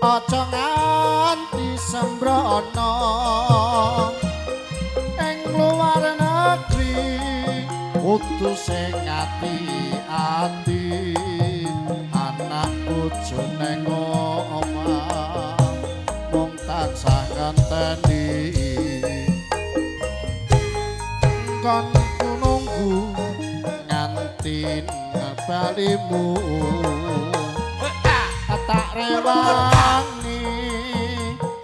aja nganti sembrono ing luar negeri utus sing ati ati anak bojo neng omah mung tansah ngenteni. Kon nunggu nganti balimu tak rewangi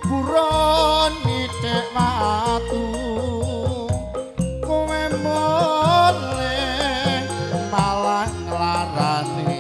buron nitik watu. Kowe mole malah nglarani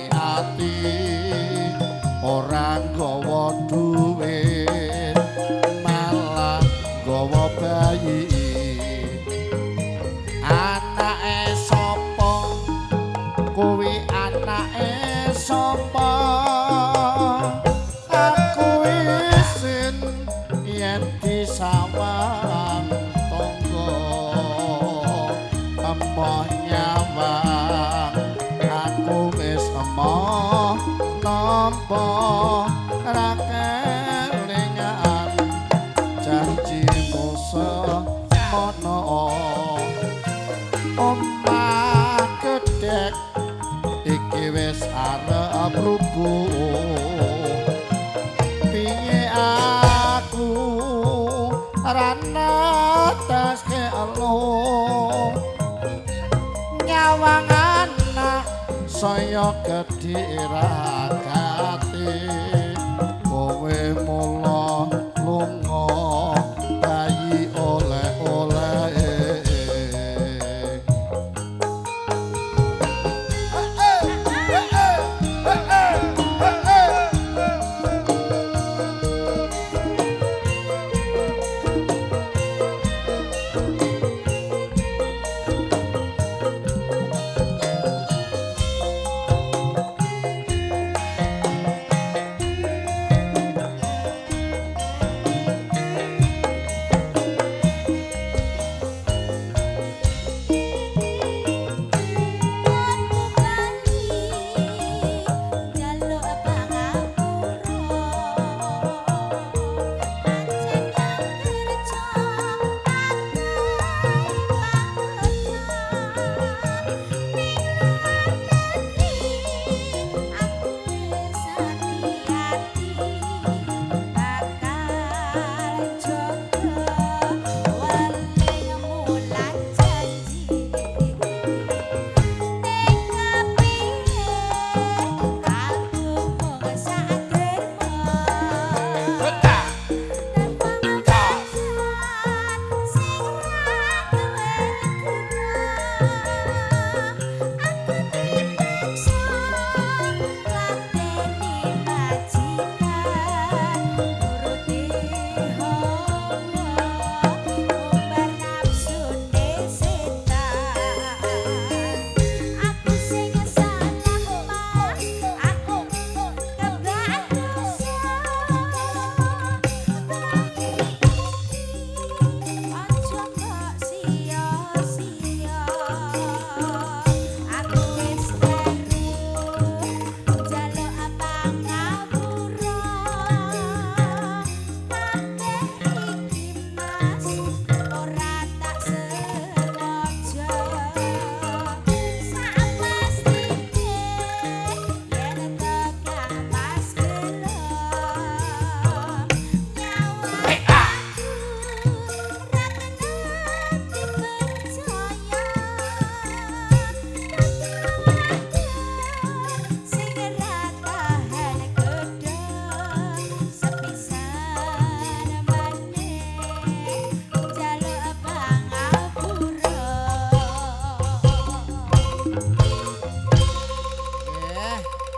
nampa ra kelingan janjimu semono. Omah gedek iki wis arep rubuh. Piye aku rana tas ke elo saya gedhe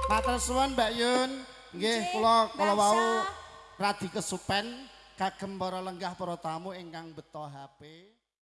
Matur suwun Mbak Yun. Nggih, kula kala wau radi kesupen kagem para lenggah para tamu ingkang beto HP.